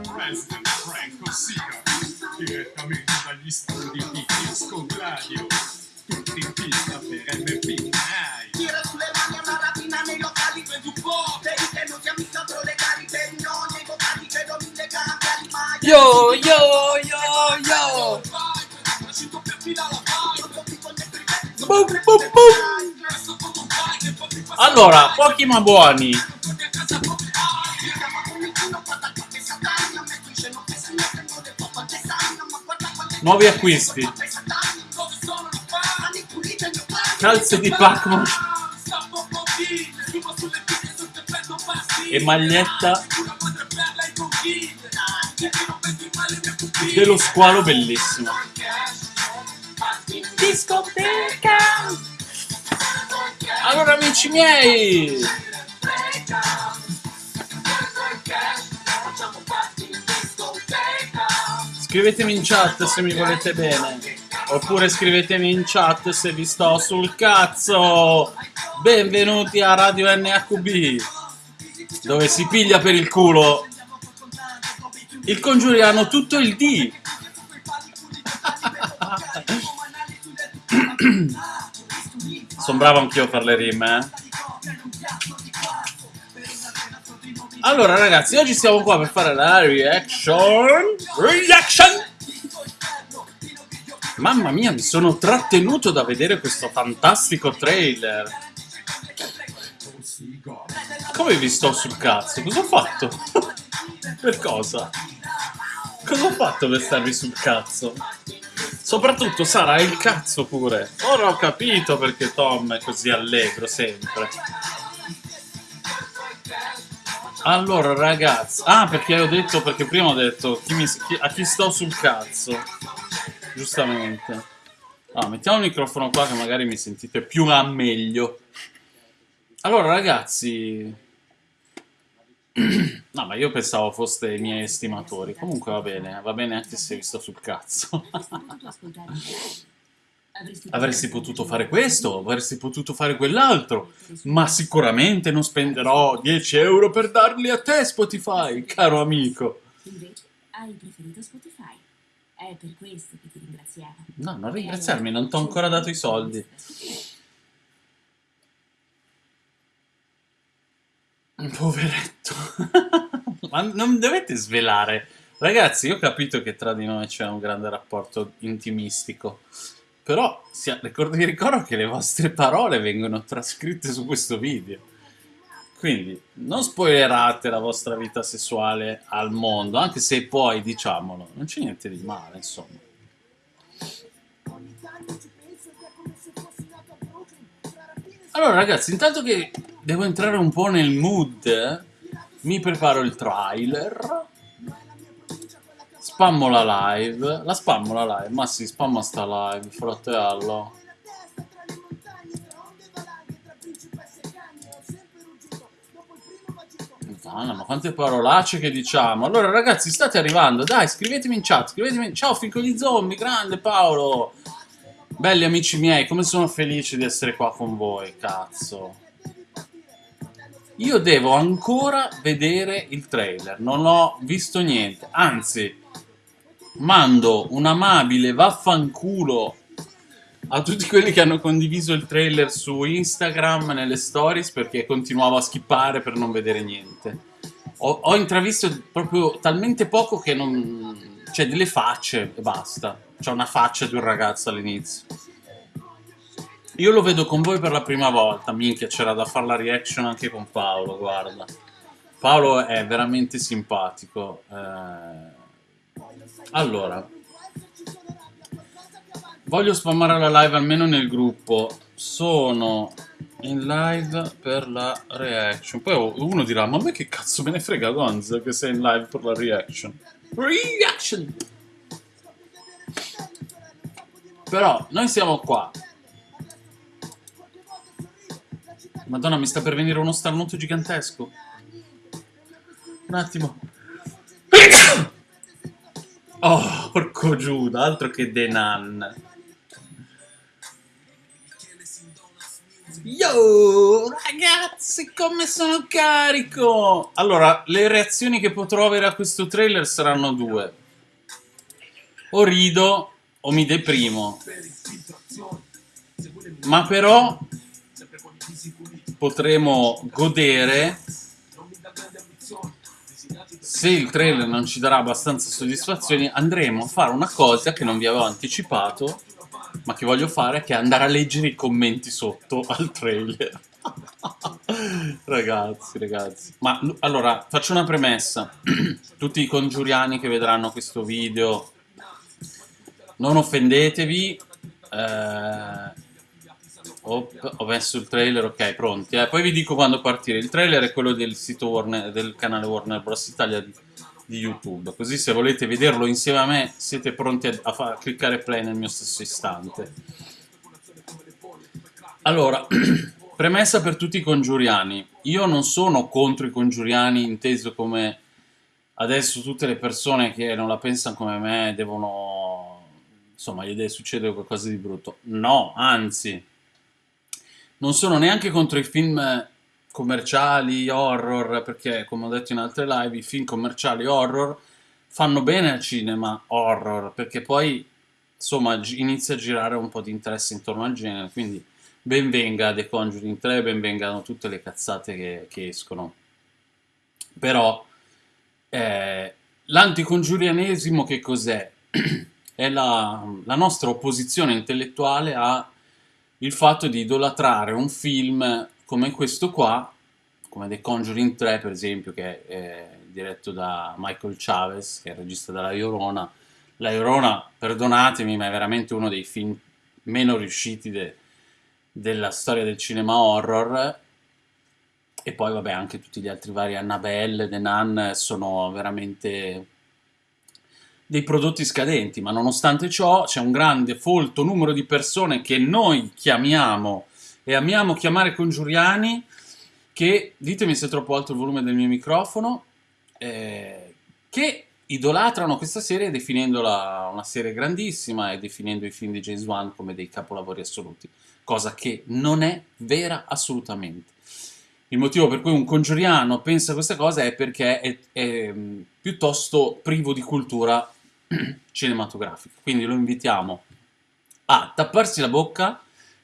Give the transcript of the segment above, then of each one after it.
President Franco Sica, direttamente dagli studi di Disco Gladio. Tutti in pista per MP Night. Tira sulle mani a una rapina nei locali per un po' Per i tenuti amici proletari Per i nonni e i vocali per non illegali Ma Yo, yo, yo, yo! Boom, boom, boom. Allora, pochi ma buoni. Nuovi acquisti. Calze di Pac-Man e maglietta dello squalo bellissimo. Discoteca! Allora amici miei, scrivetemi in chat se mi volete bene. Oppure scrivetemi in chat se vi sto sul cazzo. Benvenuti a Radio NHB, dove si piglia per il culo il congiuriano tutto il D. Sono bravo anch'io fare le rime, eh. Allora ragazzi, oggi siamo qua per fare la reaction. Reaction! Mamma mia, mi sono trattenuto da vedere questo fantastico trailer. Come vi sto sul cazzo? Cosa ho fatto? per cosa? Cosa ho fatto per starvi sul cazzo? Soprattutto sarà il cazzo pure. Ora ho capito perché Tom è così allegro sempre. Allora ragazzi, ah perché ho detto, perché prima ho detto chi mi- chi- a chi sto sul cazzo, giustamente. Ah, mettiamo il microfono qua che magari mi sentite più a meglio. Allora ragazzi, no ma io pensavo foste i miei estimatori, comunque va bene, va bene anche se vi sto sul cazzo. Avresti potuto fare questo, avresti potuto fare quell'altro, ma sicuramente non spenderò 10 euro per darli a te Spotify, caro amico. Invece hai preferito Spotify. È per questo che ti ringraziamo. No, non ringraziarmi, non ti ho ancora dato i soldi. Poveretto. Ma non dovete svelare. Ragazzi, io ho capito che tra di noi c'è un grande rapporto intimistico. Però sia- ricor- vi ricordo che le vostre parole vengono trascritte su questo video. Quindi non spoilerate la vostra vita sessuale al mondo, anche se poi, diciamolo, non c'è niente di male, insomma. Allora ragazzi, intanto che devo entrare un po' nel mood, mi preparo il trailer, spammo la live, la spammo la live, ma sì, spamma sta live, fratello. Madonna, ma quante parolacce che diciamo. Allora ragazzi, state arrivando, dai, scrivetemi in chat, scrivetemi in... Ciao fico di zombie, grande Paolo! Belli amici miei, come sono felice di essere qua con voi, cazzo. Io devo ancora vedere il trailer, non ho visto niente, anzi, mando un amabile vaffanculo a tutti quelli che hanno condiviso il trailer su Instagram nelle stories perché continuavo a skippare per non vedere niente. Ho, ho intravisto proprio talmente poco che non... Cioè, delle facce e basta. C'è una faccia di un ragazzo all'inizio. Io lo vedo con voi per la prima volta, minchia, c'era da fare la reaction anche con Paolo, guarda. Paolo è veramente simpatico. eh. Allora, voglio spammare la live almeno nel gruppo. Sono in live per la reaction. Poi uno dirà, ma a me che cazzo me ne frega Gonz che sei in live per la reaction? Reaction! Però noi siamo qua. Madonna, mi sta per venire uno starnuto gigantesco. Un attimo. Oh, porco Giuda, altro che Denan. Yo, ragazzi, come sono carico! Allora, le reazioni che potrò avere a questo trailer saranno due. O rido o mi deprimo. Ma però potremo godere se il trailer non ci darà abbastanza soddisfazioni andremo a fare una cosa che non vi avevo anticipato ma che voglio fare che è andare a leggere i commenti sotto al trailer. Ragazzi ragazzi. Ma allora faccio una premessa. Tutti i congiuriani che vedranno questo video non offendetevi eh, Op, ho messo il trailer, ok, pronti. Eh. Poi vi dico quando partire. Il trailer è quello del sito Warner, del canale Warner Bros. Italia di, di, YouTube. Così se volete vederlo insieme a me siete pronti a, a, a cliccare play nel mio stesso istante. Allora, premessa per tutti i congiuriani. Io non sono contro i congiuriani inteso come adesso tutte le persone che non la pensano come me devono... Insomma, gli deve succedere qualcosa di brutto. No, anzi non sono neanche contro i film commerciali, horror, perché come ho detto in altre live, i film commerciali horror fanno bene al cinema horror, perché poi insomma inizia a girare un po' di interesse intorno al genere, quindi benvenga The Conjuring 3, benvengano tutte le cazzate che, che escono. Però eh, l'anticongiurianesimo che cos'è? è la, la nostra opposizione intellettuale a il fatto di idolatrare un film come questo qua, come The Conjuring 3 per esempio, che è diretto da Michael Chavez, che è il regista della Llorona. La Llorona, perdonatemi, ma è veramente uno dei film meno riusciti de della storia del cinema horror. E poi vabbè anche tutti gli altri vari Annabelle, The Nun sono veramente dei prodotti scadenti, ma nonostante ciò c'è un grande, folto numero di persone che noi chiamiamo e amiamo chiamare congiuriani, che, ditemi se è troppo alto il volume del mio microfono, eh, che idolatrano questa serie definendola una serie grandissima e definendo i film di James Wan come dei capolavori assoluti, cosa che non è vera assolutamente. Il motivo per cui un congiuriano pensa questa cosa è perché è, è mm, piuttosto privo di cultura cinematografico. Quindi lo invitiamo a tapparsi la bocca,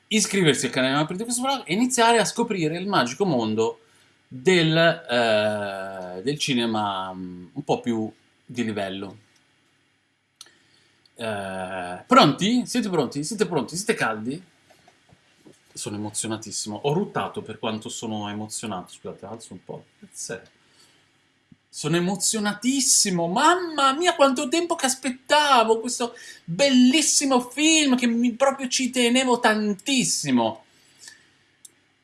iscriversi al canale di questo blog e iniziare a scoprire il magico mondo del, eh, del cinema mm, un po' più di livello. Eh, pronti? Siete pronti? Siete pronti? Siete caldi? Sono emozionatissimo. Ho ruttato per quanto sono emozionato. Scusate, alzo un po'. Grazie. Sono emozionatissimo, mamma mia quanto tempo che aspettavo questo bellissimo film che mi, proprio ci tenevo tantissimo.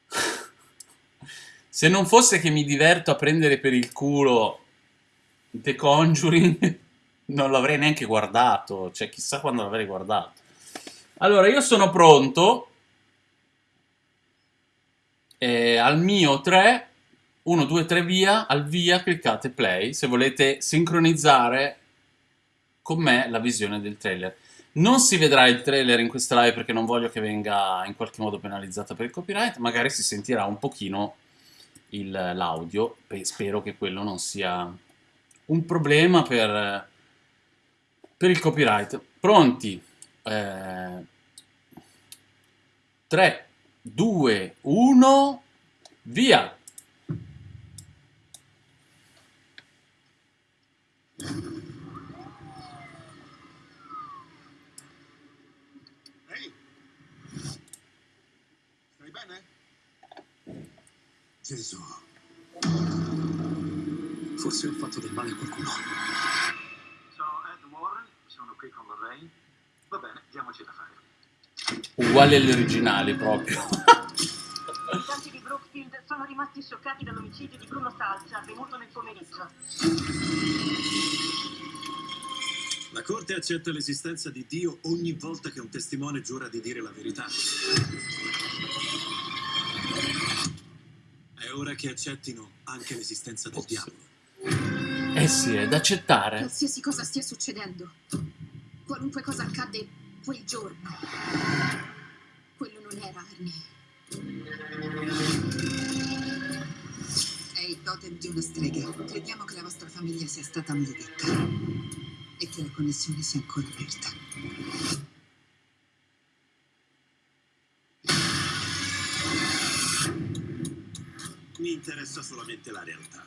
Se non fosse che mi diverto a prendere per il culo The Conjuring, non l'avrei neanche guardato, cioè chissà quando l'avrei guardato. Allora, io sono pronto, eh, al mio 3 1, 2, 3 via, al via cliccate play se volete sincronizzare con me la visione del trailer. Non si vedrà il trailer in questa live perché non voglio che venga in qualche modo penalizzata per il copyright, magari si sentirà un pochino l'audio, spero che quello non sia un problema per, per il copyright. Pronti? Eh, 3, 2, 1, via! Ehi! Stai bene? Gesù. Forse ho fatto del male a qualcuno. Sono Ed Warren, sono qui con Lorraine. Va bene, diamoci da fare. Uguali agli originali proprio. I abitanti di Brookfield sono rimasti scioccati dall'omicidio di Bruno Salza avvenuto nel pomeriggio. La Corte accetta l'esistenza di Dio ogni volta che un testimone giura di dire la verità. È ora che accettino anche l'esistenza del diavolo. Eh sì, è da accettare. Qualsiasi cosa stia succedendo, qualunque cosa accadde quel giorno, quello non era Arnie. È il totem di una strega. Crediamo che la vostra famiglia sia stata maledetta. E che la connessione sia ancora aperta. Mi interessa solamente la realtà.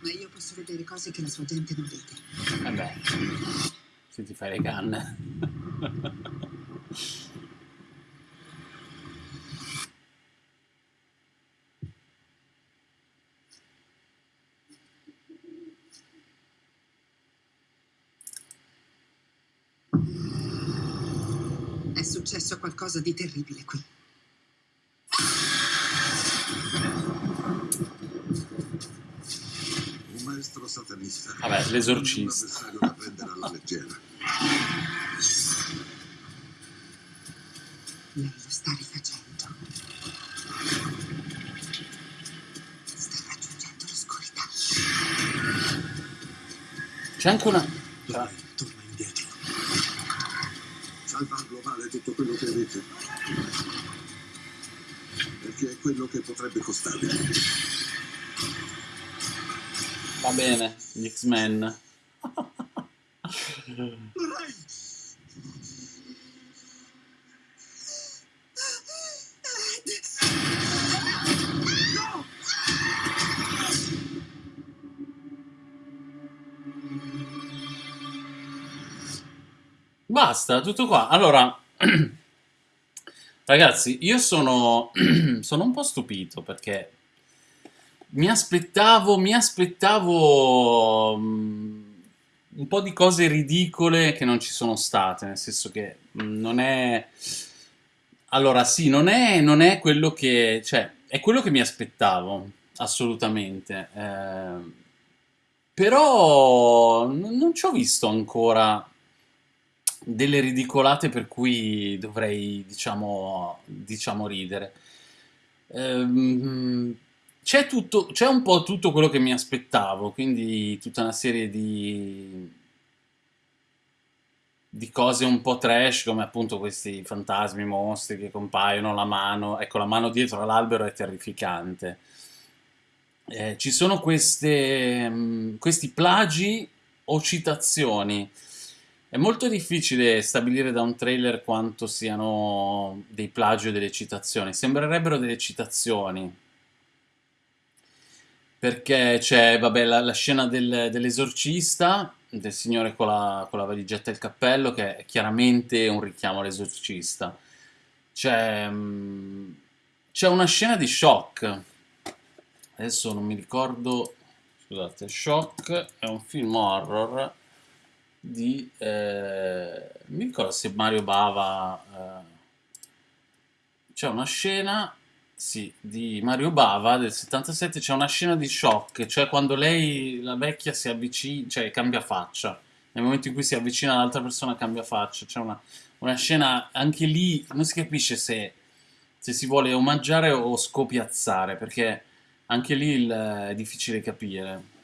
Ma io posso vedere cose che la sua gente non vede. Vabbè, se ti fai le canne. È successo qualcosa di terribile qui. Un maestro satanista. Vabbè, l'esorcista. Un avversario da prendere alla leggera. Lei lo sta rifacendo. Sta raggiungendo l'oscurità. C'è anche una... Dai, torna indietro. Salvarlo vale tutto avete. Perché è quello che potrebbe costarvi. Va bene, gli X-Men. Basta, tutto qua. Allora, ragazzi, io sono, sono un po' stupito perché mi aspettavo, mi aspettavo mm, un po' di cose ridicole che non ci sono state, nel senso che mm, non è... Allora, sì, non è, non è quello che... cioè, è quello che mi aspettavo, assolutamente. Eh, però non ci ho visto ancora delle ridicolate per cui dovrei, diciamo, diciamo ridere. Ehm, c'è un po' tutto quello che mi aspettavo, quindi tutta una serie di, di cose un po' trash, come appunto questi fantasmi, mostri che compaiono, la mano, ecco, la mano dietro all'albero è terrificante. Eh, ci sono queste, mh, questi plagi o citazioni. È molto difficile stabilire da un trailer quanto siano dei plagi o delle citazioni. Sembrerebbero delle citazioni. Perché c'è, vabbè, la, la scena del- dell'esorcista, del signore con la, con la valigetta e il cappello, che è chiaramente un richiamo all'esorcista. C'è, mm, c'è una scena di shock. Adesso non mi ricordo. Scusate, Shock è un film horror di... eh, mi ricordo se Mario Bava... eh, c'è una scena, sì, di Mario Bava del 77, c'è una scena di shock, cioè quando lei, la vecchia, si avvicina, cioè cambia faccia. Nel momento in cui si avvicina all'altra persona cambia faccia. C'è una, una scena, anche lì non si capisce se, se si vuole omaggiare o scopiazzare, perché anche lì il- è difficile capire.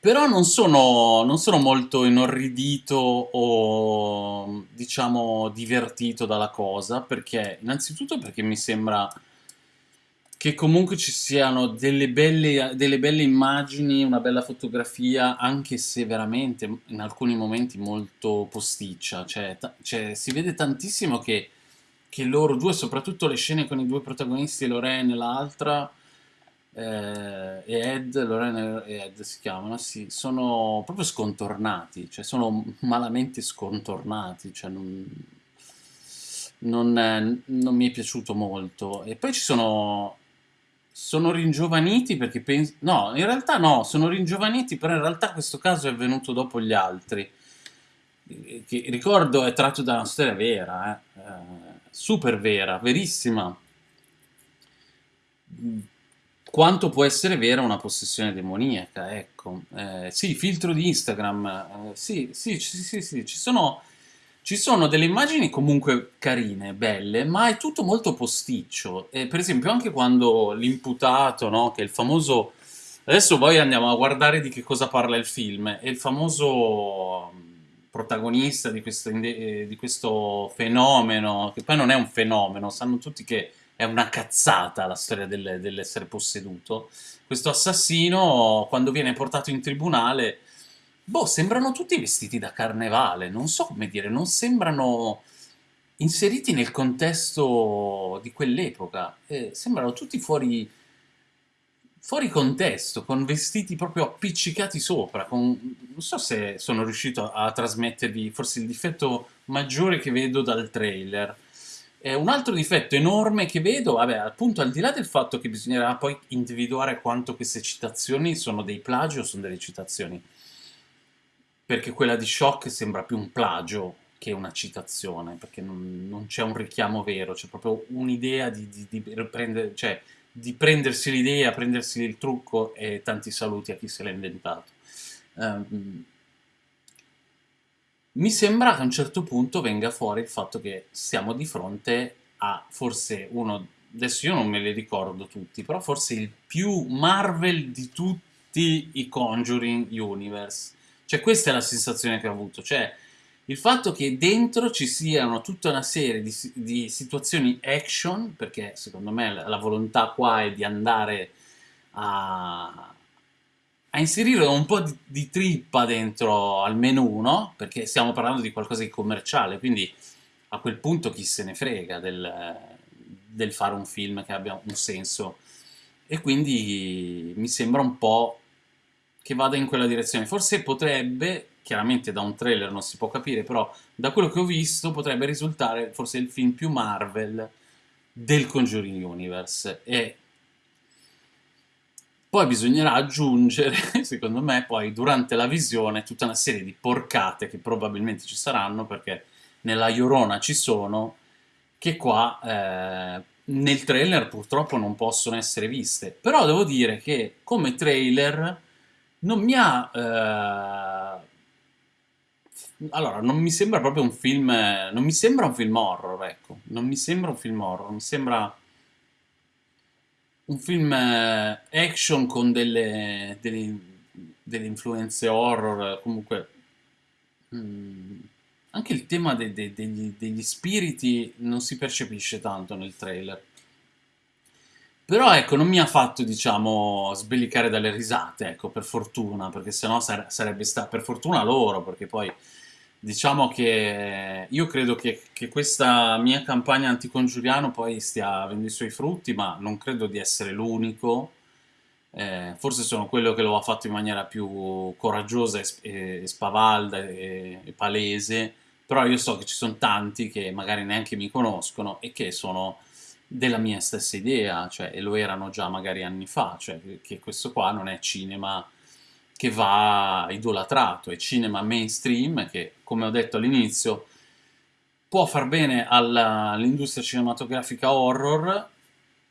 Però non sono, non sono molto inorridito o, diciamo, divertito dalla cosa, perché, innanzitutto perché mi sembra che comunque ci siano delle belle, delle belle immagini, una bella fotografia, anche se veramente in alcuni momenti molto posticcia, cioè, cioè, si vede tantissimo che, che loro due, soprattutto le scene con i due protagonisti, Lorraine e l'altra, eh, e Ed, Lorraine e Ed si chiamano, sì, sono proprio scontornati, cioè sono malamente scontornati, cioè non, non, eh, non mi è piaciuto molto. E poi ci sono, sono ringiovaniti perché penso, no, in realtà no, sono ringiovaniti, però in realtà questo caso è venuto dopo gli altri. Eh, Che ricordo è tratto da una storia vera, eh, eh, super vera, verissima quanto può essere vera una possessione demoniaca, ecco. Eh, sì, filtro di Instagram, eh, sì, sì, sì, sì, sì, ci sono, ci sono delle immagini comunque carine, belle, ma è tutto molto posticcio. E, per esempio anche quando l'imputato, no, che è il famoso... Adesso poi andiamo a guardare di che cosa parla il film, è il famoso protagonista di questo, eh, di questo fenomeno, che poi non è un fenomeno, sanno tutti che è una cazzata la storia del- dell'essere posseduto. Questo assassino, quando viene portato in tribunale, boh, sembrano tutti vestiti da carnevale, non so come dire, non sembrano inseriti nel contesto di quell'epoca, eh, sembrano tutti fuori, fuori contesto, con vestiti proprio appiccicati sopra, con- non so se sono riuscito a, a trasmettervi forse il difetto maggiore che vedo dal trailer. Eh, un altro difetto enorme che vedo, vabbè, appunto al di là del fatto che bisognerà poi individuare quanto queste citazioni sono dei plagi o sono delle citazioni, perché quella di Shock sembra più un plagio che una citazione, perché non, non c'è un richiamo vero, c'è proprio un'idea di, di- di cioè, di prendersi l'idea, prendersi il trucco e tanti saluti a chi se l'ha inventato. Ehm, mi sembra che a un certo punto venga fuori il fatto che siamo di fronte a forse uno, adesso io non me li ricordo tutti, però forse il più Marvel di tutti i Conjuring Universe. Cioè questa è la sensazione che ho avuto, cioè il fatto che dentro ci siano tutta una serie di, di situazioni action, perché secondo me la, la volontà qua è di andare a, a inserire un po' di, di trippa dentro al menù, no? Perché stiamo parlando di qualcosa di commerciale, quindi a quel punto chi se ne frega del, del fare un film che abbia un senso. E quindi mi sembra un po' che vada in quella direzione. Forse potrebbe, chiaramente da un trailer non si può capire, però da quello che ho visto potrebbe risultare forse il film più Marvel del Conjuring Universe. E poi bisognerà aggiungere, secondo me, poi durante la visione tutta una serie di porcate che probabilmente ci saranno, perché nella Llorona ci sono, che qua eh, nel trailer purtroppo non possono essere viste. Però devo dire che come trailer non mi ha... eh, allora, non mi sembra proprio un film... Non mi sembra un film horror, ecco. Non mi sembra un film horror, mi sembra un film eh, action con delle, delle, delle influenze horror, comunque mm, anche il tema de- de- degli, degli spiriti non si percepisce tanto nel trailer. Però ecco, non mi ha fatto, diciamo, sbellicare dalle risate, ecco, per fortuna, perché sennò sare- sarebbe stato, per fortuna loro, perché poi diciamo che io credo che, che questa mia campagna anticongiuriano poi stia avendo i suoi frutti, ma non credo di essere l'unico. Eh, forse sono quello che lo ha fatto in maniera più coraggiosa e, e spavalda e, e palese, però io so che ci sono tanti che magari neanche mi conoscono e che sono della mia stessa idea, cioè, e lo erano già magari anni fa, cioè che questo qua non è cinema che va idolatrato, è cinema mainstream che, come ho detto all'inizio, può far bene all'industria cinematografica horror,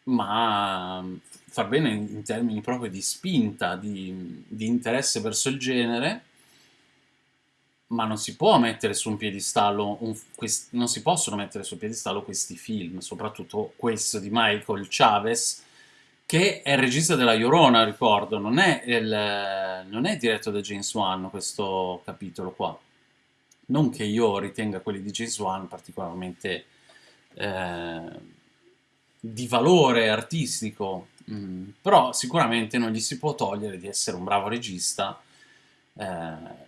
ma far bene in, in termini proprio di spinta, di, di interesse verso il genere, ma non si può mettere su un piedistallo, un- non si possono mettere su un piedistallo questi film, soprattutto questo di Michael Chavez, che è il regista della Llorona, ricordo, non è, il- non è diretto da James Wan questo capitolo qua. Non che io ritenga quelli di James Wan particolarmente eh, di valore artistico, mm, però sicuramente non gli si può togliere di essere un bravo regista, eh,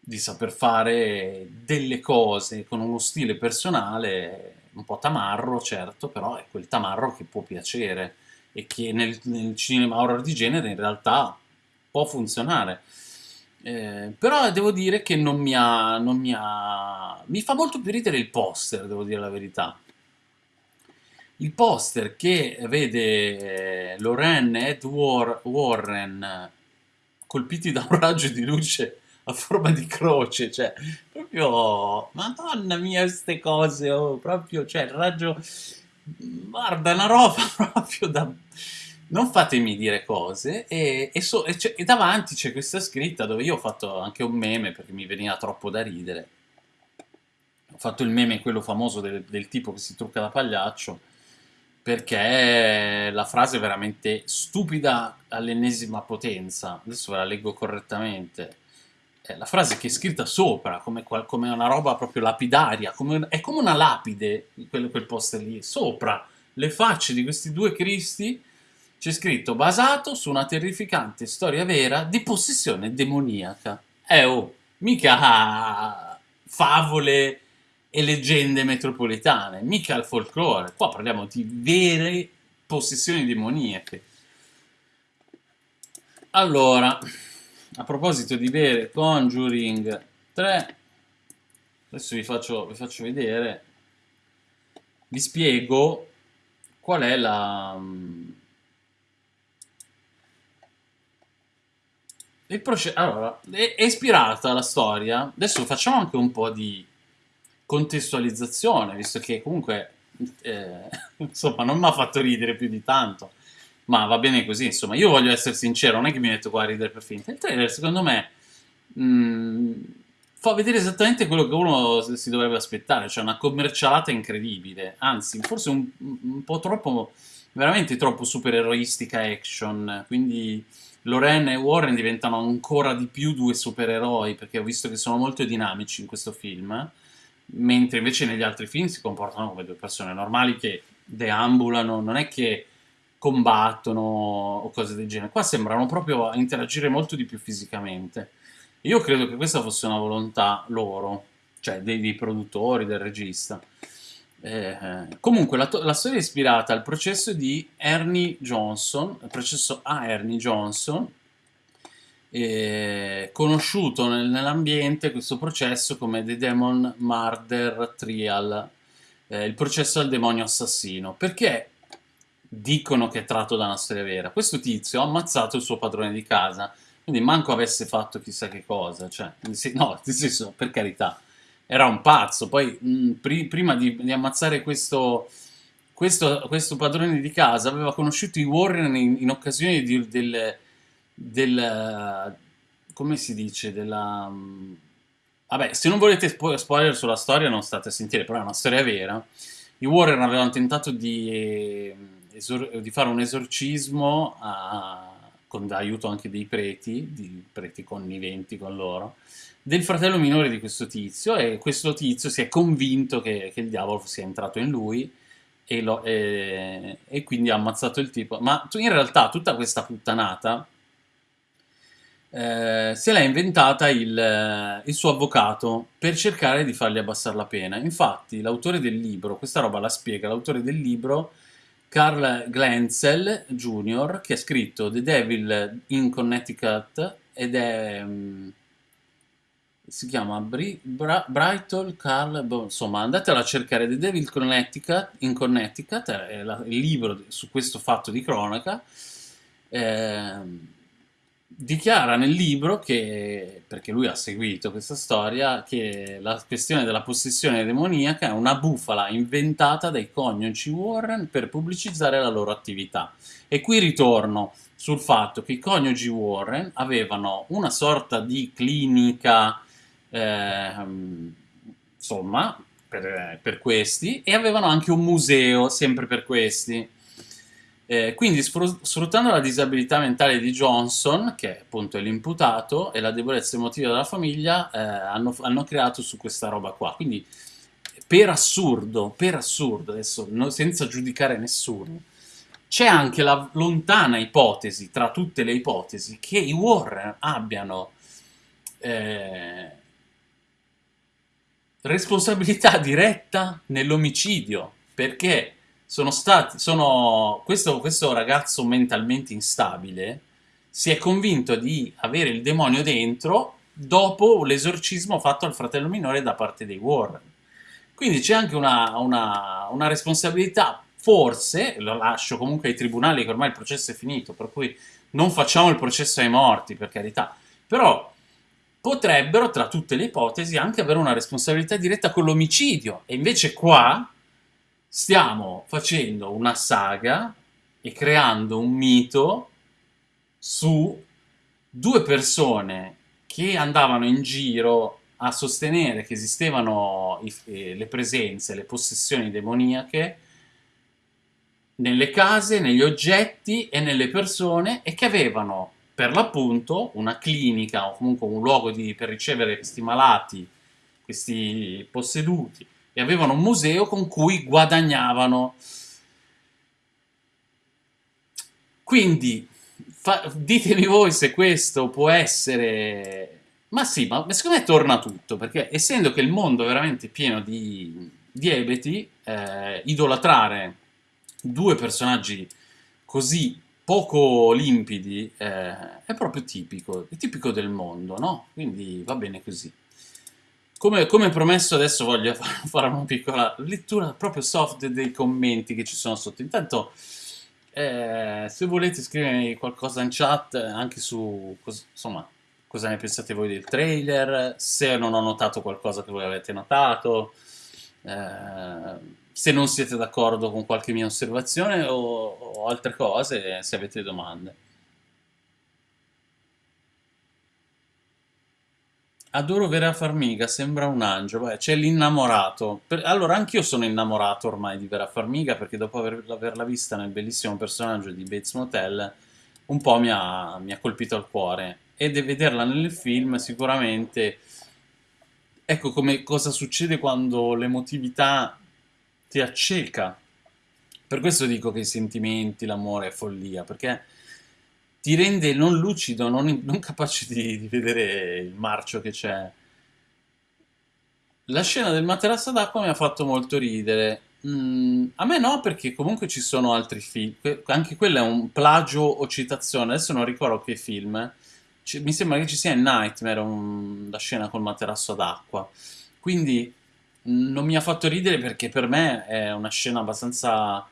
di saper fare delle cose con uno stile personale un po' tamarro, certo, però è quel tamarro che può piacere e che nel, nel cinema horror di genere in realtà può funzionare. Eh, però devo dire che non mi ha, non mi ha... Mi fa molto più ridere il poster, devo dire la verità. Il poster che vede eh, Lorraine e Ed War- Warren eh, colpiti da un raggio di luce a forma di croce, cioè, proprio, madonna mia, queste cose, oh, proprio, cioè, il raggio, guarda, una roba proprio da... Non fatemi dire cose, e, e so- e e davanti c'è questa scritta dove io ho fatto anche un meme perché mi veniva troppo da ridere. Ho fatto il meme, quello famoso del, del tipo che si trucca da pagliaccio, perché la frase è veramente stupida all'ennesima potenza. Adesso ve la leggo correttamente. Eh, la frase che è scritta sopra, come, come una roba proprio lapidaria, come- è come una lapide, quel, quel poster lì, sopra le facce di questi due Cristi c'è scritto basato su una terrificante storia vera di possessione demoniaca. Eh oh, mica ah, favole e leggende metropolitane, mica il folklore, qua parliamo di vere possessioni demoniache. Allora, a proposito di vere Conjuring 3, adesso vi faccio, vi faccio vedere, vi spiego qual è la... Il processo, allora, è, è ispirata la storia, adesso facciamo anche un po' di contestualizzazione, visto che comunque, eh, insomma, non mi ha fatto ridere più di tanto, ma va bene così, insomma, io voglio essere sincero, non è che mi metto qua a ridere per finta, il trailer secondo me mh, fa vedere esattamente quello che uno si dovrebbe aspettare, cioè una commercialata incredibile, anzi, forse un, un po' troppo, veramente troppo supereroistica action, quindi Loren e Warren diventano ancora di più due supereroi, perché ho visto che sono molto dinamici in questo film, mentre invece negli altri film si comportano come due persone normali che deambulano, non è che combattono o cose del genere. Qua sembrano proprio interagire molto di più fisicamente. Io credo che questa fosse una volontà loro, cioè dei, dei produttori, del regista. Eh, comunque la, la, storia è ispirata al processo di Ernie Johnson, il processo a Ernie Johnson, eh, conosciuto nel, nell'ambiente questo processo come The Demon Murder Trial, eh, il processo al demonio assassino. Perché dicono che è tratto da una storia vera? Questo tizio ha ammazzato il suo padrone di casa, quindi manco avesse fatto chissà che cosa, cioè, no, senso, per carità era un pazzo. Poi, mh, pri prima di, di, ammazzare questo, questo, questo, padrone di casa, aveva conosciuto i Warren in, in occasione di, del, del, come si dice, della... Vabbè, se non volete spo spoiler sulla storia non state a sentire, però è una storia vera. I Warren avevano tentato di, di fare un esorcismo a, con aiuto anche dei preti, di preti conniventi con loro, del fratello minore di questo tizio e questo tizio si è convinto che, che il diavolo sia entrato in lui e, lo, e, e, quindi ha ammazzato il tipo. Ma in realtà tutta questa puttanata eh, se l'ha inventata il, il, suo avvocato per cercare di fargli abbassare la pena. Infatti l'autore del libro, questa roba la spiega, l'autore del libro Carl Glenzel Jr., che ha scritto The Devil in Connecticut ed è... Um, si chiama Bri Bra Brighton Carl, boh, insomma andatelo a cercare The Devil Connecticut, in Connecticut, è la, il libro su questo fatto di cronaca, eh, dichiara nel libro che, perché lui ha seguito questa storia, che la questione della possessione demoniaca è una bufala inventata dai coniugi Warren per pubblicizzare la loro attività. E qui ritorno sul fatto che i coniugi Warren avevano una sorta di clinica eh, insomma, per, per, questi, e avevano anche un museo, sempre per questi. Eh, quindi sfruttando la disabilità mentale di Johnson, che appunto è l'imputato, e la debolezza emotiva della famiglia, eh, hanno, hanno, creato su questa roba qua. Quindi per assurdo, per assurdo, adesso no, senza giudicare nessuno, c'è anche la lontana ipotesi, tra tutte le ipotesi, che i Warren abbiano eh, responsabilità diretta nell'omicidio, perché sono stati, sono, questo, questo ragazzo mentalmente instabile si è convinto di avere il demonio dentro dopo l'esorcismo fatto al fratello minore da parte dei Warren. Quindi c'è anche una, una, una, responsabilità, forse, lo lascio comunque ai tribunali che ormai il processo è finito, per cui non facciamo il processo ai morti, per carità, però potrebbero, tra tutte le ipotesi, anche avere una responsabilità diretta con l'omicidio. E invece qua stiamo facendo una saga e creando un mito su due persone che andavano in giro a sostenere che esistevano eh, le presenze, le possessioni demoniache nelle case, negli oggetti e nelle persone e che avevano per l'appunto una clinica o comunque un luogo di- per ricevere questi malati, questi posseduti, e avevano un museo con cui guadagnavano. Quindi ditemi voi se questo può essere... Ma sì, ma secondo me torna tutto, perché essendo che il mondo è veramente pieno di, di ebeti, eh, idolatrare due personaggi così poco limpidi eh, è proprio tipico, è tipico del mondo, no? Quindi va bene così. Come, come promesso adesso voglio fa- fare una piccola lettura proprio soft dei commenti che ci sono sotto. Intanto eh, se volete scrivermi qualcosa in chat anche su cos- insomma, cosa ne pensate voi del trailer, se non ho notato qualcosa che voi avete notato, eh, se non siete d'accordo con qualche mia osservazione o, o altre cose, se avete domande. Adoro Vera Farmiga, sembra un angelo. Beh, c'è l'innamorato. Allora, anch'io sono innamorato ormai di Vera Farmiga perché dopo aver- averla vista nel bellissimo personaggio di Bates Motel, un po' mi ha, mi ha colpito al cuore. E di vederla nel film sicuramente... Ecco come cosa succede quando l'emotività ti acceca. Per questo dico che i sentimenti, l'amore è follia, perché ti rende non lucido, non, non capace di, di vedere il marcio che c'è. La scena del materasso d'acqua mi ha fatto molto ridere. Mm, a me no, perché comunque ci sono altri film. Anche quello è un plagio o citazione. Adesso non ricordo che film. Ci- mi sembra che ci sia in Nightmare un- la scena col materasso d'acqua. Quindi mm, non mi ha fatto ridere perché per me è una scena abbastanza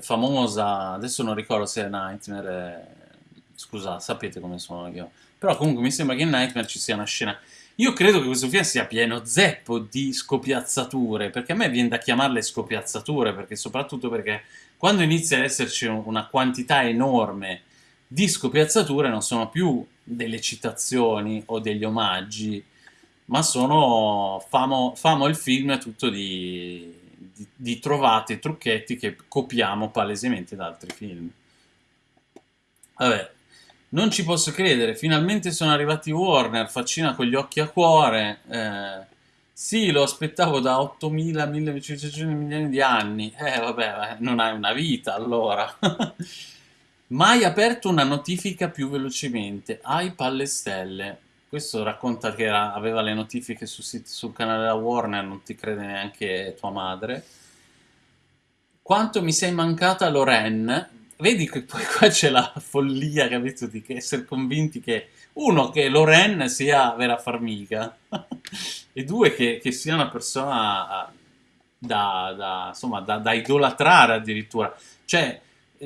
famosa. Adesso non ricordo se è Nightmare. eh, Scusa, sapete come sono io. Però comunque mi sembra che in Nightmare ci sia una scena. Io credo che questo film sia pieno zeppo di scopiazzature, perché a me viene da chiamarle scopiazzature, perché soprattutto perché quando inizia ad esserci un- una quantità enorme di scopiazzature non sono più delle citazioni o degli omaggi, ma sono famo, famo il film tutto di, di, di trovate, trucchetti che copiamo palesemente da altri film. Vabbè, non ci posso credere, finalmente sono arrivati Warner, faccina con gli occhi a cuore. eh, sì, lo aspettavo da 8.000, 1.500 milioni di anni. Eh, vabbè, non hai una vita allora. Mai aperto una notifica più velocemente. Hai palle stelle. Questo racconta che era- aveva le notifiche sit- sul canale della Warner, non ti crede neanche tua madre. Quanto mi sei mancata Loren? Vedi che poi qua c'è la follia, capito, di essere convinti che uno, che Loren sia Vera Farmiga e due, che, che sia una persona da, da, insomma, da, da idolatrare addirittura. Cioè,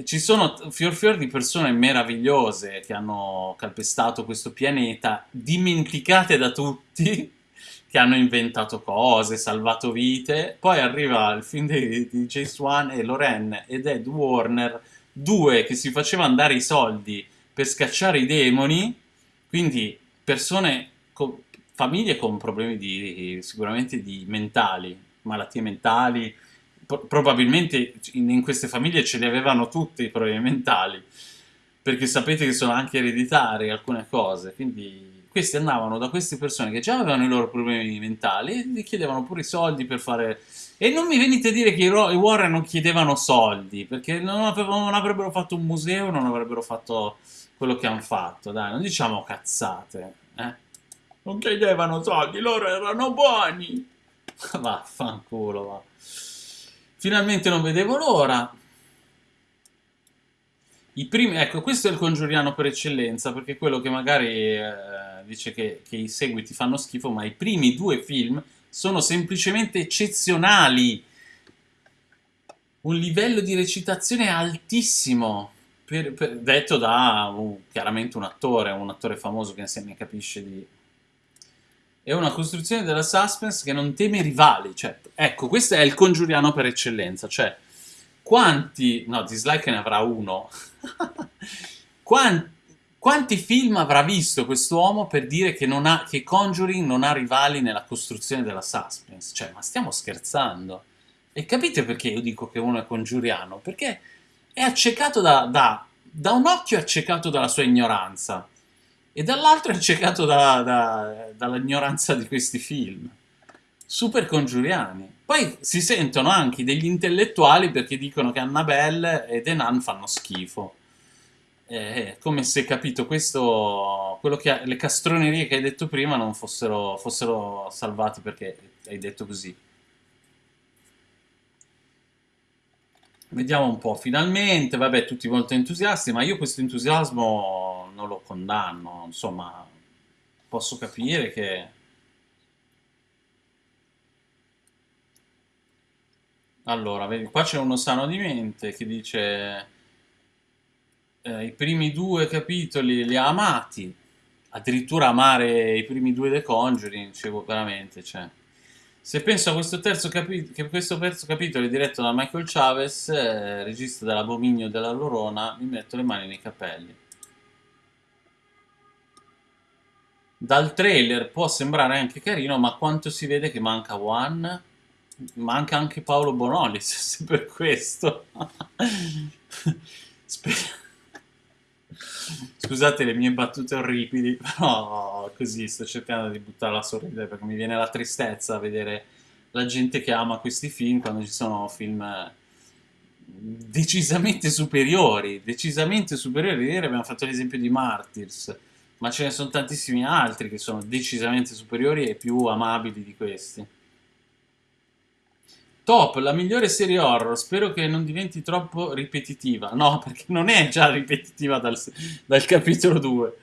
ci sono fior fior di persone meravigliose che hanno calpestato questo pianeta, dimenticate da tutti, che hanno inventato cose, salvato vite. Poi arriva il film di, di Jace Wan e Loren ed Ed Warner, due che si facevano dare i soldi per scacciare i demoni, quindi persone, con, famiglie con problemi di, sicuramente di mentali, malattie mentali, pro- probabilmente in, in queste famiglie ce li avevano tutti i problemi mentali, perché sapete che sono anche ereditari alcune cose, quindi questi andavano da queste persone che già avevano i loro problemi mentali e gli chiedevano pure i soldi per fare... E non mi venite a dire che i, i Warren non chiedevano soldi, perché non, avevano- non avrebbero fatto un museo, non avrebbero fatto quello che hanno fatto, dai, non diciamo cazzate, eh? Non chiedevano soldi, loro erano buoni! Vaffanculo, va. Finalmente non vedevo l'ora. I primi, ecco, questo è il congiuriano per eccellenza, perché quello che magari eh, dice che, che i seguiti fanno schifo, ma i primi due film sono semplicemente eccezionali. Un livello di recitazione altissimo, per- per- detto da un- chiaramente un attore, un attore famoso che se ne capisce di... È una costruzione della suspense che non teme rivali, cioè, ecco, questo è il congiuriano per eccellenza, cioè, quanti... no, dislike ne avrà uno, Quan- quanti film avrà visto quest'uomo per dire che, non ha, che Conjuring non ha rivali nella costruzione della suspense? Cioè, ma stiamo scherzando? E capite perché io dico che uno è congiuriano? Perché è accecato da, da, da un occhio è accecato dalla sua ignoranza. e dall'altro è accecato da- da- dall'ignoranza di questi film. Super congiuriani. Poi si sentono anche degli intellettuali perché dicono che Annabelle e The Nun fanno schifo. È come se, capito, questo, quello che, le castronerie che hai detto prima non fossero, fossero salvate perché hai detto così. Vediamo un po', finalmente, vabbè, tutti molto entusiasti, ma io questo entusiasmo non lo condanno, insomma, posso capire che... Allora, vedi, qua c'è uno sano di mente che dice eh, i primi due capitoli li ha amati, addirittura amare i primi due The Conjuring, dicevo veramente, cioè... Se penso a questo terzo, capi- questo terzo capitolo diretto da Michael Chavez, eh, regista dell'Abominio della Lorona, mi metto le mani nei capelli. Dal trailer può sembrare anche carino, ma quanto si vede che manca One? Manca anche Paolo Bonolis, se per questo. Sper- Scusate le mie battute orribili, però così sto cercando di buttarla a sorridere perché mi viene la tristezza vedere la gente che ama questi film quando ci sono film eh, decisamente superiori, decisamente superiori. Ieri abbiamo fatto l'esempio di Martyrs, ma ce ne sono tantissimi altri che sono decisamente superiori e più amabili di questi. Top, la migliore serie horror, spero che non diventi troppo ripetitiva. No, perché non è già ripetitiva dal, dal capitolo 2.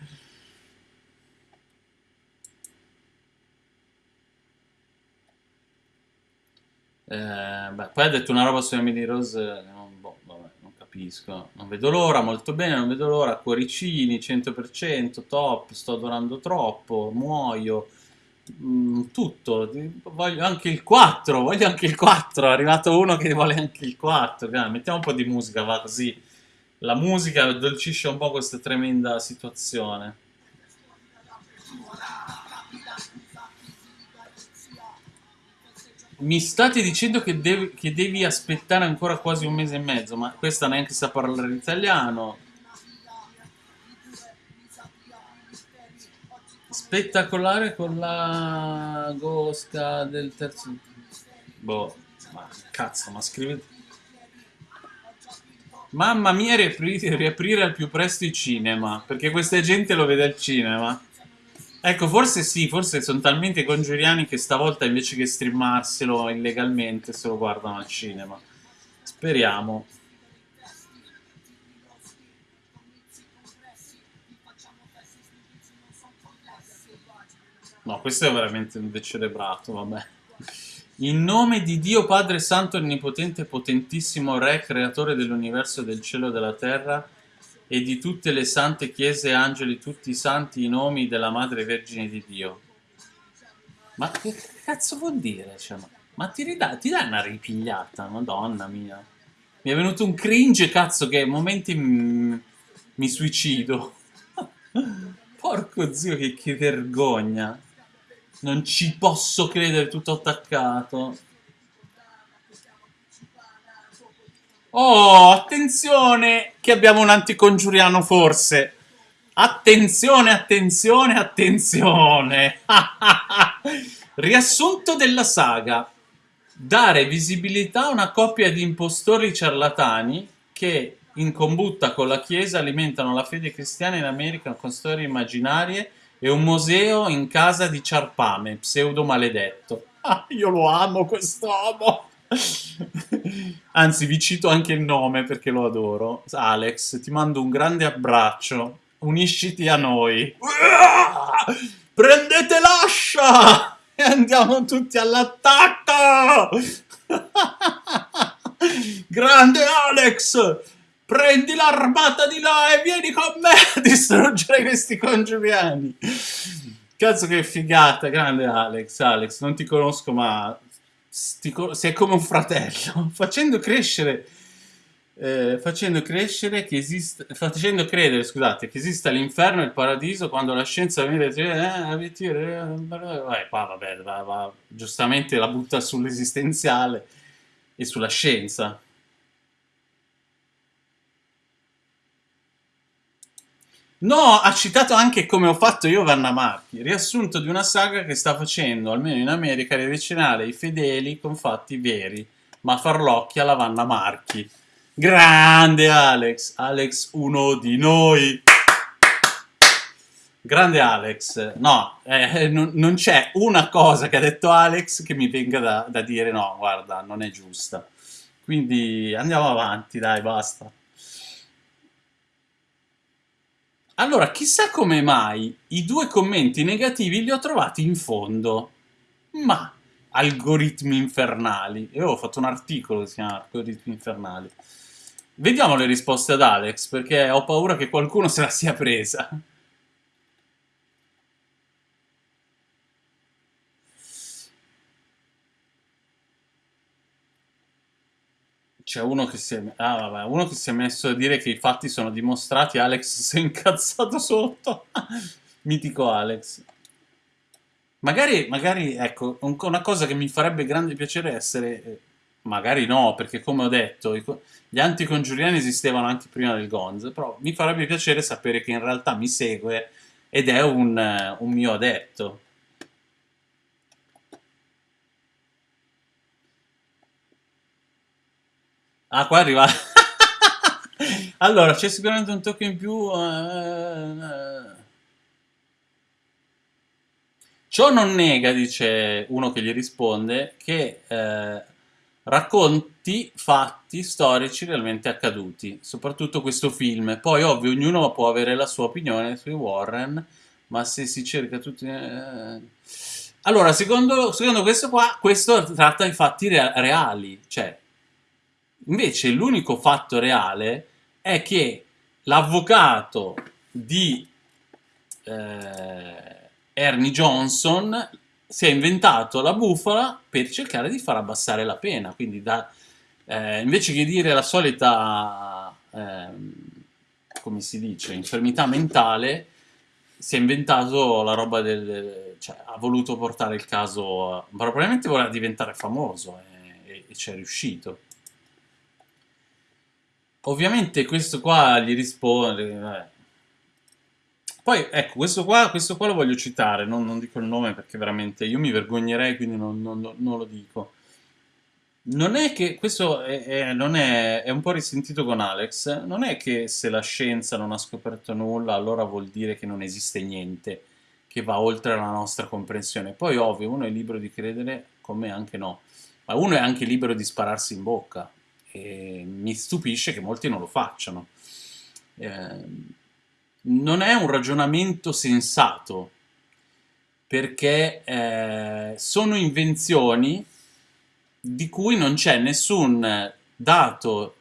Eh, beh, poi ha detto una roba su Emily Rose, eh, non, boh, vabbè, non capisco. Non vedo l'ora, molto bene, non vedo l'ora. Cuoricini, 100%, top, sto adorando troppo, muoio. Mm, tutto, voglio anche il 4, voglio anche il 4, è arrivato uno che vuole anche il 4, Dai, mettiamo un po' di musica, va così, la musica addolcisce un po' questa tremenda situazione. Mi state dicendo che, dev- che devi aspettare ancora quasi un mese e mezzo, ma questa neanche sa parlare l'italiano. Spettacolare con la Gosca del terzo... Boh, ma cazzo, ma scrivete... Mamma mia, riaprire, riaprire al più presto i cinema, perché questa gente lo vede al cinema. Ecco, forse sì, forse sono talmente congiuriani che stavolta invece che streamarselo illegalmente se lo guardano al cinema. Speriamo. No, questo è veramente un decelebrato, vabbè. In nome di Dio Padre Santo, Onnipotente, Potentissimo Re, Creatore dell'universo, del cielo e della terra, e di tutte le sante chiese angeli, tutti i santi, i nomi della Madre Vergine di Dio. Ma che cazzo vuol dire? Cioè, ma, ma ti, dai una ripigliata, madonna mia. Mi è venuto un cringe, cazzo, che momenti mi suicido. Porco zio, che, che vergogna. Non ci posso credere, tutto attaccato. Oh, attenzione, che abbiamo un anticongiuriano forse. Attenzione, attenzione, attenzione. Riassunto della saga. Dare visibilità a una coppia di impostori ciarlatani che in combutta con la Chiesa alimentano la fede cristiana in America con storie immaginarie e un museo in casa di Ciarpame, pseudo maledetto. Ah, io lo amo quest'uomo! Anzi, vi cito anche il nome perché lo adoro. Alex, ti mando un grande abbraccio. Unisciti a noi. Prendete l'ascia! E andiamo tutti all'attacco! Grande Alex! Prendi l'armata di là e vieni con me a distruggere questi congiuriani. Cazzo che figata, grande Alex. Alex, non ti conosco ma ti co- sei come un fratello. Facendo crescere... Eh, facendo esiste facendo credere scusate che esista l'inferno e il paradiso quando la scienza viene eh, eh, qua vabbè va, va, giustamente la butta sull'esistenziale e sulla scienza No, ha citato anche come ho fatto io Vanna Marchi, riassunto di una saga che sta facendo, almeno in America, riavvicinare i fedeli con fatti veri, ma farlocchia la Vanna Marchi. Grande Alex, Alex uno di noi. Grande Alex, no, eh, non, non c'è una cosa che ha detto Alex che mi venga da, da dire no, guarda, non è giusta. Quindi andiamo avanti, dai, basta. Allora, chissà come mai i due commenti negativi li ho trovati in fondo. Ma, algoritmi infernali. Io ho fatto un articolo che si chiama Algoritmi infernali. Vediamo le risposte ad Alex, perché ho paura che qualcuno se la sia presa. C'è uno che si è... Ah, vabbè, uno che si è messo a dire che i fatti sono dimostrati, Alex si è incazzato sotto. Mitico Alex. Magari, magari, ecco, un- una cosa che mi farebbe grande piacere essere... eh, Magari no, perché come ho detto, i gli anticongiuriani esistevano anche prima del Gonz, però mi farebbe piacere sapere che in realtà mi segue ed è un, eh, un mio adepto. Ah, qua arriva... Allora, c'è sicuramente un tocco in più... eh. Ciò non nega, dice uno che gli risponde, che eh, racconti fatti storici realmente accaduti, soprattutto questo film. Poi, ovvio, ognuno può avere la sua opinione sui Warren, ma se si cerca tutti... eh. Allora, secondo, secondo questo qua, questo tratta i fatti rea- reali, cioè Invece l'unico fatto reale è che l'avvocato di eh, Ernie Johnson si è inventato la bufala per cercare di far abbassare la pena. Quindi da, eh, invece che dire la solita, ehm, come si dice, infermità mentale, si è inventato la roba del... cioè ha voluto portare il caso... probabilmente voleva diventare famoso e, e- e ci è riuscito. Ovviamente questo qua gli risponde... vabbè. Poi, ecco, questo qua, questo qua lo voglio citare, non, non dico il nome perché veramente io mi vergognerei, quindi non, non- non- lo dico. Non è che, questo è, è- è, è un po' risentito con Alex, non è che se la scienza non ha scoperto nulla, allora vuol dire che non esiste niente che va oltre la nostra comprensione. Poi, ovvio, uno è libero di credere, come anche no, ma uno è anche libero di spararsi in bocca e mi stupisce che molti non lo facciano. Ehm, non è un ragionamento sensato, perché eh, sono invenzioni di cui non c'è nessun dato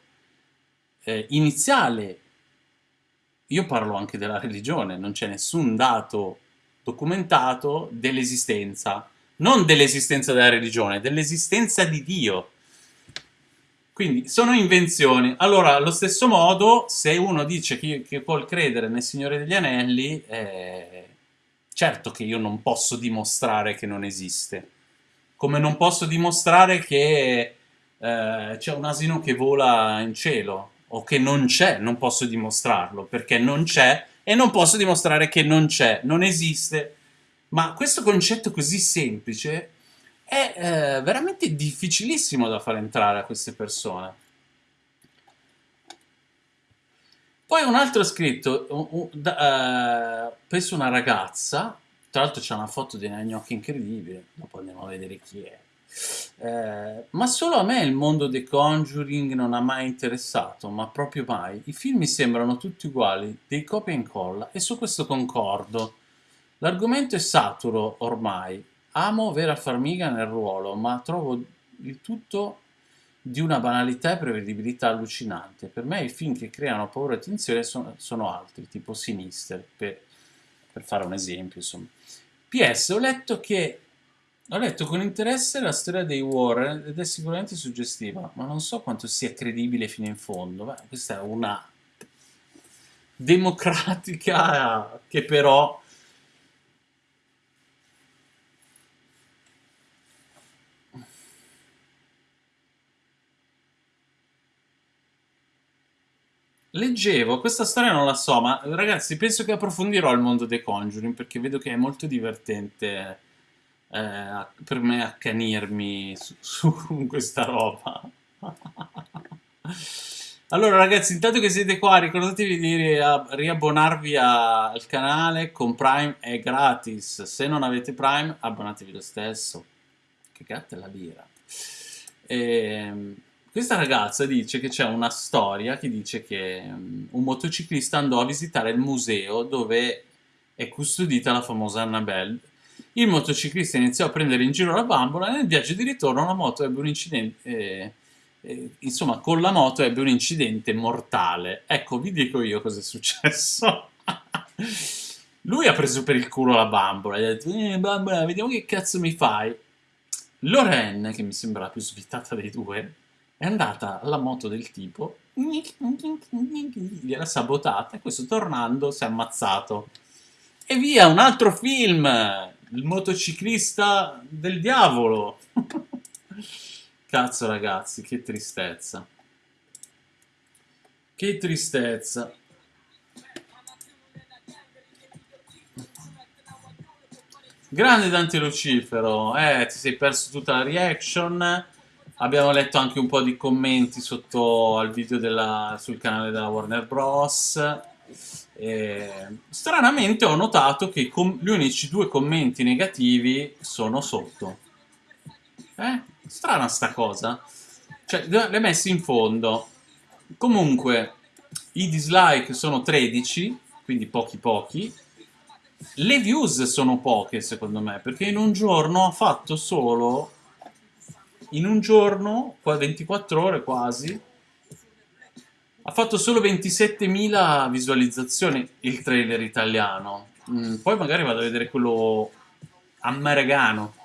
eh, iniziale. Io parlo anche della religione, non c'è nessun dato documentato dell'esistenza, non dell'esistenza della religione, dell'esistenza di Dio. Quindi sono invenzioni. Allora, allo stesso modo, se uno dice che, che vuol credere nel Signore degli Anelli, eh, certo che io non posso dimostrare che non esiste. Come non posso dimostrare che eh, c'è un asino che vola in cielo, o che non c'è, non posso dimostrarlo, perché non c'è, e non posso dimostrare che non c'è, non esiste. Ma questo concetto così semplice è eh, veramente difficilissimo da far entrare a queste persone. Poi un altro scritto, un- un- da- eh, penso una ragazza, tra l'altro c'è una foto di una gnocchi incredibile, dopo andiamo a vedere chi è. Eh, ma solo a me il mondo dei Conjuring non ha mai interessato, ma proprio mai. I film mi sembrano tutti uguali, dei copia e incolla, e su questo concordo. L'argomento è saturo ormai. Amo Vera Farmiga nel ruolo, ma trovo il tutto di una banalità e prevedibilità allucinante. Per me i film che creano paura e tensione sono, sono altri, tipo Sinister, per, per fare un esempio, insomma. PS, ho letto che ho letto con interesse la storia dei Warren ed è sicuramente suggestiva, ma non so quanto sia credibile fino in fondo. Beh, questa è una democratica che però Leggevo, questa storia non la so, ma ragazzi penso che approfondirò il mondo dei Conjuring perché vedo che è molto divertente eh, per me accanirmi su, su questa roba. Allora ragazzi, intanto che siete qua, ricordatevi di ri- riabbonarvi al canale, con Prime è gratis. Se non avete Prime, abbonatevi lo stesso. Che gatto è la birra. Ehm, questa ragazza dice che c'è una storia che dice che mm, un motociclista andò a visitare il museo dove è custodita la famosa Annabelle. Il motociclista iniziò a prendere in giro la bambola e nel viaggio di ritorno la moto ebbe un incidente... eh, eh, insomma, con la moto ebbe un incidente mortale. Ecco, vi dico io cosa è successo. Lui ha preso per il culo la bambola e ha detto, eh, bambola, vediamo che cazzo mi fai. Lorraine, che mi sembra la più svitata dei due, è andata alla moto del tipo, gliel'ha sabotata e questo tornando si è ammazzato. E via, un altro film! Il motociclista del diavolo! Cazzo ragazzi, che tristezza. Che tristezza. Grande Dante Lucifero, eh, ti sei perso tutta la reaction. Abbiamo letto anche un po' di commenti sotto al video della, sul canale della Warner Bros. E, stranamente ho notato che gli unici due commenti negativi sono sotto. Eh? Strana sta cosa. Cioè, hai messi in fondo. Comunque, i dislike sono 13, quindi pochi pochi. Le views sono poche, secondo me, perché in un giorno ha fatto solo... In un giorno, qua 24 ore quasi, ha fatto solo 27.000 visualizzazioni il trailer italiano. Mm, poi magari vado a vedere quello americano.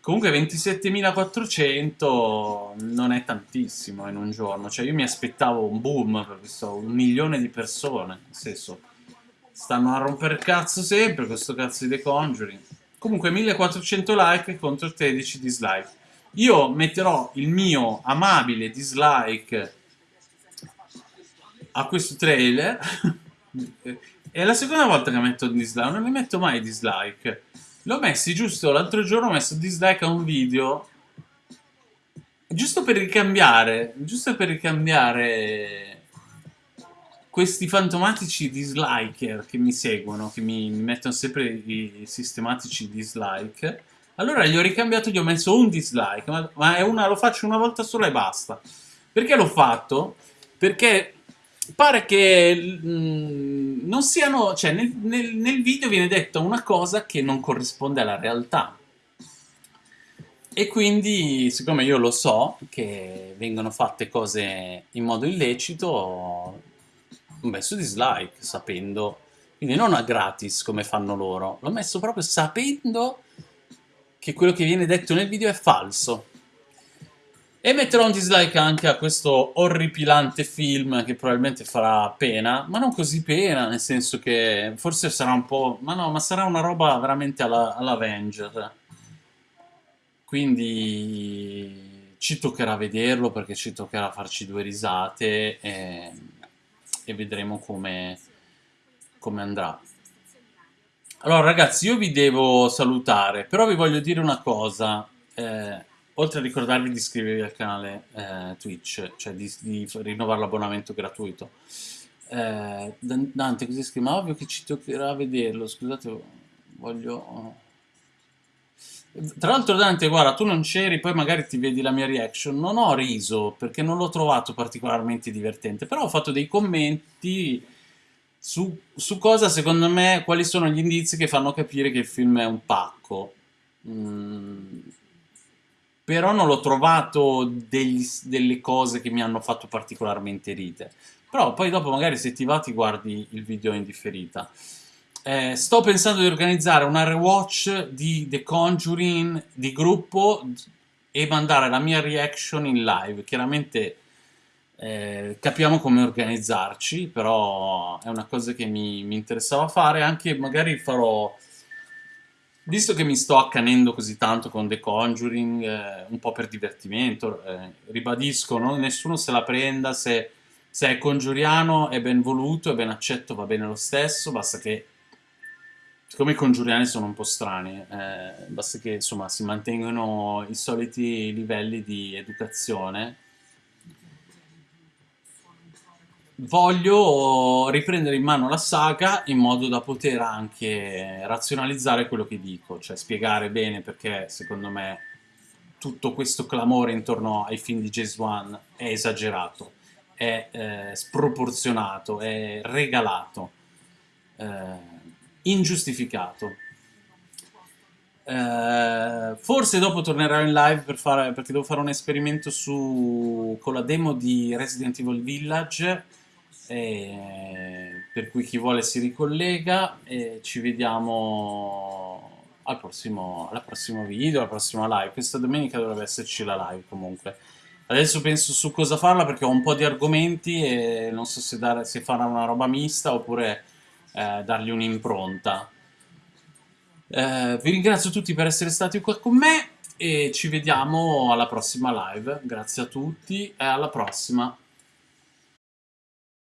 Comunque 27.400 non è tantissimo in un giorno, cioè io mi aspettavo un boom per questo, un milione di persone, nel senso, stanno a rompere cazzo sempre questo cazzo di The Conjuring. Comunque 1400 like contro 13 dislike. Io metterò il mio amabile dislike a questo trailer, è la seconda volta che metto dislike, non ne metto mai dislike. L'ho messi giusto l'altro giorno, ho messo dislike a un video. Giusto per ricambiare, giusto per ricambiare questi fantomatici disliker che mi seguono, che mi, mi mettono sempre i sistematici dislike. Allora gli ho ricambiato, gli ho messo un dislike, ma, ma una, lo faccio una volta sola e basta. Perché l'ho fatto? Perché pare che mh, mm, non siano, cioè nel, nel, nel, video viene detta una cosa che non corrisponde alla realtà. E quindi, siccome io lo so che vengono fatte cose in modo illecito, ho messo dislike sapendo, quindi non a gratis come fanno loro, l'ho messo proprio sapendo che quello che viene detto nel video è falso. E metterò un dislike anche a questo orripilante film che probabilmente farà pena, ma non così pena, nel senso che forse sarà un po'... ma no, ma sarà una roba veramente alla, all'Avenger. Quindi ci toccherà vederlo perché ci toccherà farci due risate e, e vedremo come, come andrà. Allora ragazzi, io vi devo salutare, però vi voglio dire una cosa. Eh, oltre a ricordarvi di iscrivervi al canale eh, Twitch, cioè di, di rinnovare l'abbonamento gratuito. Eh, Dante, così scrive, ma ovvio che ci toccherà vederlo, scusate, voglio... Tra l'altro Dante, guarda, tu non c'eri, poi magari ti vedi la mia reaction, non ho riso perché non l'ho trovato particolarmente divertente, però ho fatto dei commenti su, su cosa secondo me, quali sono gli indizi che fanno capire che il film è un pacco. Mm, però non l'ho trovato degli, delle cose che mi hanno fatto particolarmente ridere. Però poi dopo magari se ti va ti guardi il video in differita. Eh, sto pensando di organizzare una rewatch di The Conjuring di gruppo e mandare la mia reaction in live. Chiaramente eh, capiamo come organizzarci, però è una cosa che mi, mi interessava fare. Anche magari farò Visto che mi sto accanendo così tanto con The Conjuring, eh, un po' per divertimento, eh, ribadisco, no? nessuno se la prenda se Se è congiuriano è ben voluto, è ben accetto, va bene lo stesso, basta che... Siccome i congiuriani sono un po' strani, eh, basta che insomma si mantengano i soliti livelli di educazione. Voglio riprendere in mano la saga in modo da poter anche razionalizzare quello che dico, cioè spiegare bene perché secondo me tutto questo clamore intorno ai film di James Wan è esagerato, è eh, sproporzionato, è regalato, eh, ingiustificato. Eh, forse dopo tornerò in live per fare, perché devo fare un esperimento su, con la demo di Resident Evil Village, eh, per cui chi vuole si ricollega e ci vediamo al prossimo, al prossimo video, alla prossima live. Questa domenica dovrebbe esserci la live comunque. Adesso penso su cosa farla perché ho un po' di argomenti e non so se, dare, se fare una roba mista oppure eh, dargli un'impronta. Eh, vi ringrazio tutti per essere stati qua con me e ci vediamo alla prossima live. Grazie a tutti e alla prossima.